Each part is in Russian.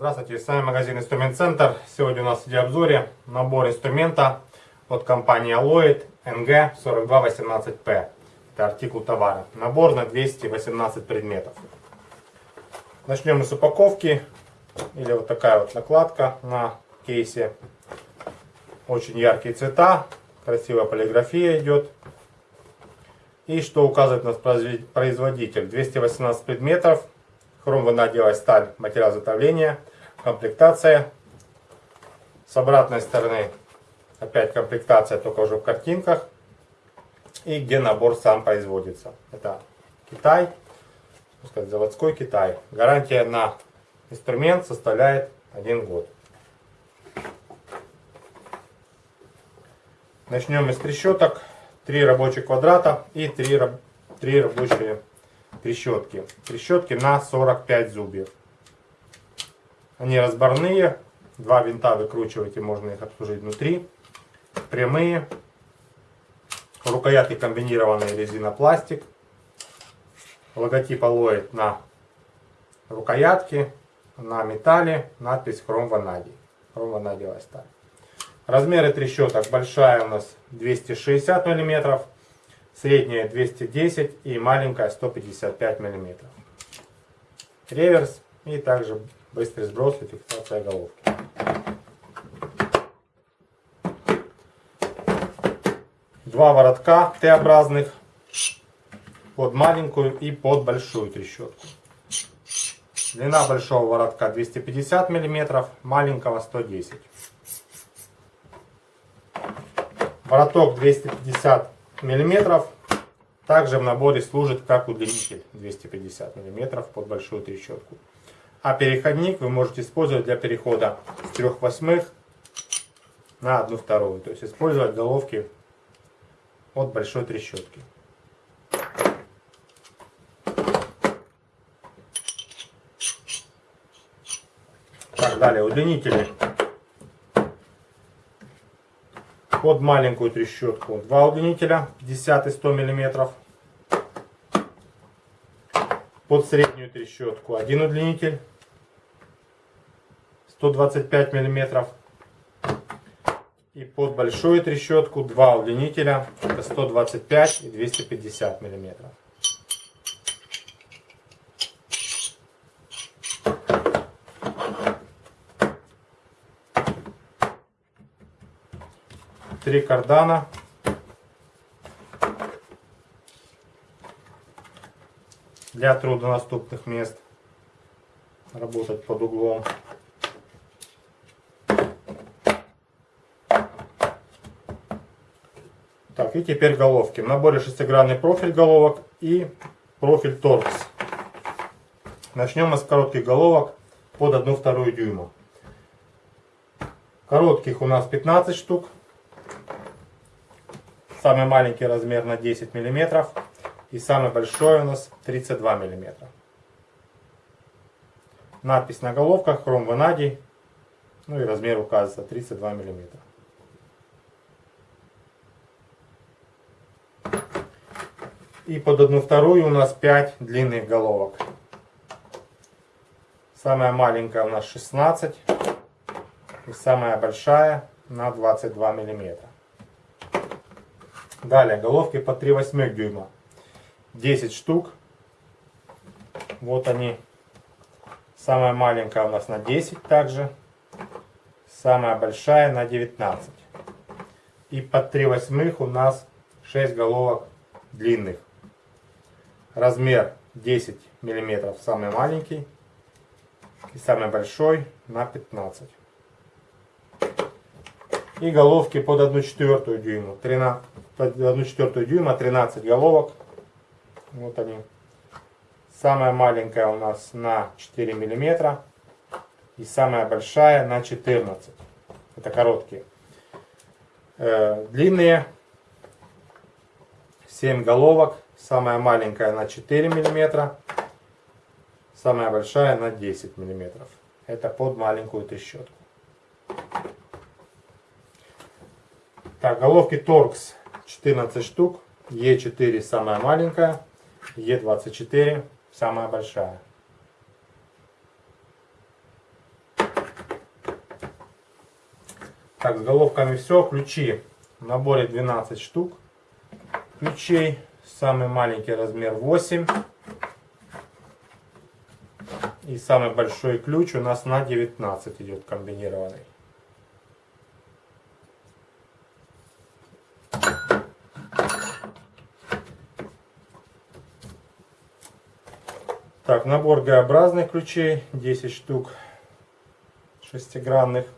Здравствуйте, с вами магазин Инструмент Центр. Сегодня у нас в видеообзоре набор инструмента от компании Alloyd NG4218P. Это артикул товара. Набор на 218 предметов. Начнем мы с упаковки. Или вот такая вот накладка на кейсе. Очень яркие цвета. Красивая полиграфия идет. И что указывает нас производитель. 218 предметов. Хром ванадиевая сталь, материал изготовления. Комплектация. С обратной стороны опять комплектация, только уже в картинках. И где набор сам производится. Это Китай, сказать, заводской Китай. Гарантия на инструмент составляет один год. Начнем из трещоток. Три рабочих квадрата и три, три рабочие трещотки. Трещотки на 45 зубьев. Они разборные. Два винта выкручиваете, можно их обслужить внутри. Прямые. Рукоятки комбинированные резинопластик. Логотип Алоид на рукоятке, на металле, надпись хром ванадий. Хром ванадиевая сталь. Размеры трещоток. Большая у нас 260 мм, средняя 210 и маленькая 155 мм. Реверс и также быстрый сброс и фиксация головки. Два воротка Т-образных под маленькую и под большую трещотку. Длина большого воротка 250 мм, маленького 110 Вороток 250 мм. Также в наборе служит как удлинитель 250 мм под большую трещотку. А переходник вы можете использовать для перехода с 3 восьмых на 1 вторую. То есть использовать головки от большой трещотки. Так, далее удлинители под маленькую трещотку. Два удлинителя 50 и 100 мм. Под среднюю трещотку один удлинитель 125 мм. И под большую трещотку два удлинителя 125 и 250 мм. 4 кардана. Для труднодоступных мест. Работать под углом. Так, и теперь головки. В наборе шестигранный профиль головок и профиль торкс. Начнем мы с коротких головок под 1,2 дюйма. Коротких у нас 15 штук. Самый маленький размер на 10 миллиметров. И самый большой у нас 32 мм. Надпись на головках хром ванадий. Ну и размер указывается 32 мм. И под одну вторую у нас 5 длинных головок. Самая маленькая у нас 16. И самая большая на 22 миллиметра. Далее головки по 3 восьмых дюйма. 10 штук. Вот они. Самая маленькая у нас на 10 также. Самая большая на 19. И под 3 восьмых у нас 6 головок длинных. Размер 10 миллиметров самый маленький. И самый большой на 15. И головки под 1 четвертую дюйма. 13, под 1 четвертую дюйма 13 головок. Вот они. Самая маленькая у нас на 4 миллиметра. И самая большая на 14. Это короткие. Э, длинные 7 головок. Самая маленькая на 4 миллиметра. Самая большая на 10 миллиметров. Это под маленькую трещотку. Так, головки Torx 14 штук. Е4 самая маленькая. Е24 самая большая. Так, с головками все. Ключи. В наборе 12 штук ключей. Самый маленький размер 8. И самый большой ключ у нас на 19 идет комбинированный. Так, набор Г-образных ключей, 10 штук шестигранных.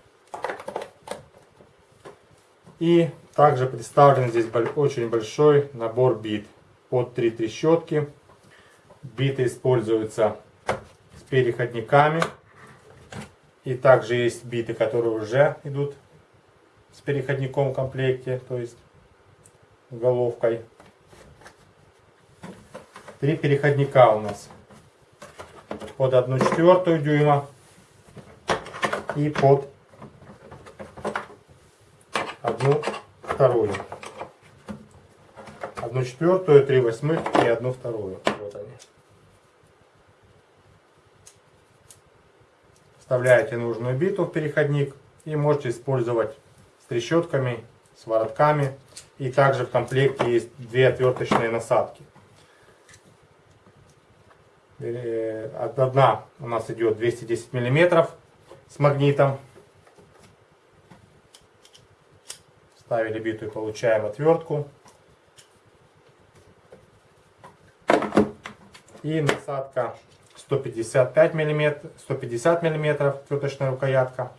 И также представлен здесь очень большой набор бит под три трещотки. Биты используются с переходниками. И также есть биты, которые уже идут с переходником в комплекте, то есть головкой. Три переходника у нас под 1 четвертую дюйма и под одну вторую. Одну четвертую, три восьмых и одну вторую. Вот они. Вставляете нужную биту в переходник и можете использовать с трещотками, с воротками. И также в комплекте есть две отверточные насадки. Э, одна у нас идет 210 миллиметров с магнитом. Ставили биту и получаем отвертку. И насадка 155 миллиметров, 150 миллиметров отверточная рукоятка.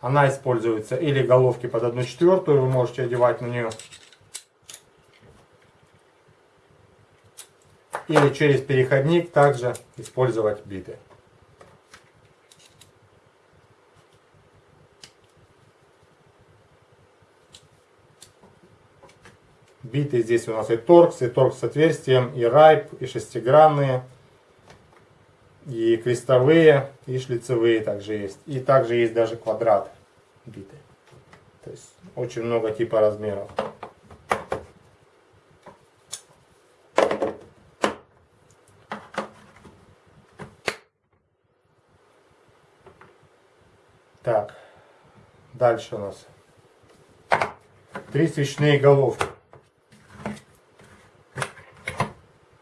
Она используется или головки под 1 четвертую, вы можете одевать на нее или через переходник также использовать биты. Биты здесь у нас и торкс, и торкс с отверстием, и райп, и шестигранные, и крестовые, и шлицевые также есть. И также есть даже квадрат биты. То есть очень много типа размеров. Так, дальше у нас три свечные головки.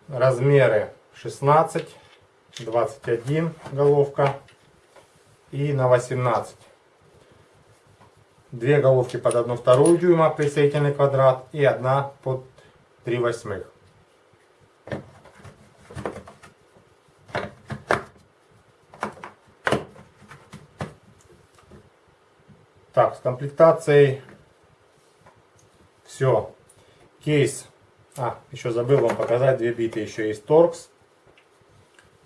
Размеры 16, 21 головка и на 18. Две головки под 1 вторую дюйма присоединительный квадрат и одна под 3 восьмых. Так, с комплектацией все. Кейс. А, еще забыл вам показать две биты. Еще есть Торкс.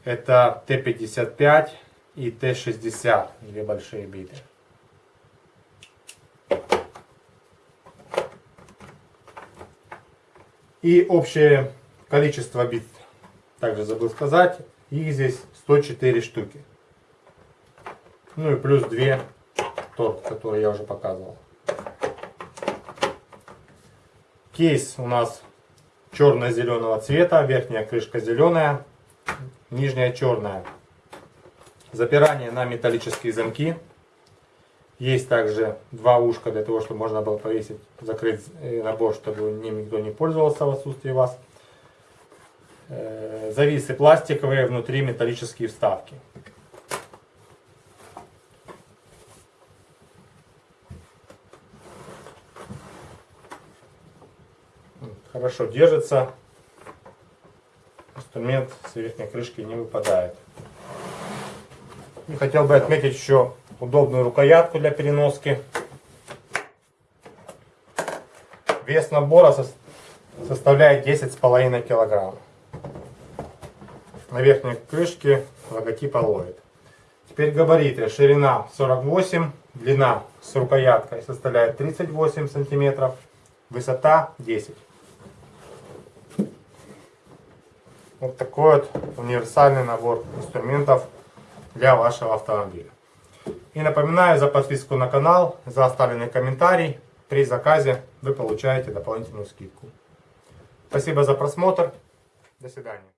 Это Т-55 и Т-60. Две большие биты. И общее количество бит, также забыл сказать, их здесь 104 штуки. Ну и плюс 2 торт, который я уже показывал. Кейс у нас черно-зеленого цвета, верхняя крышка зеленая, нижняя черная. Запирание на металлические замки. Есть также два ушка для того, чтобы можно было повесить, закрыть э, набор, чтобы ним никто не пользовался в отсутствии вас. Э, зависы пластиковые, внутри металлические вставки. Хорошо держится. Инструмент с верхней крышки не выпадает. И хотел бы отметить еще удобную рукоятку для переноски. Вес набора составляет 10,5 килограмм. На верхней крышке логотип Алоид. Теперь габариты. Ширина 48, длина с рукояткой составляет 38 сантиметров, высота 10. Вот такой вот универсальный набор инструментов для вашего автомобиля. И напоминаю за подписку на канал, за оставленный комментарий. при заказе вы получаете дополнительную скидку. Спасибо за просмотр. До свидания.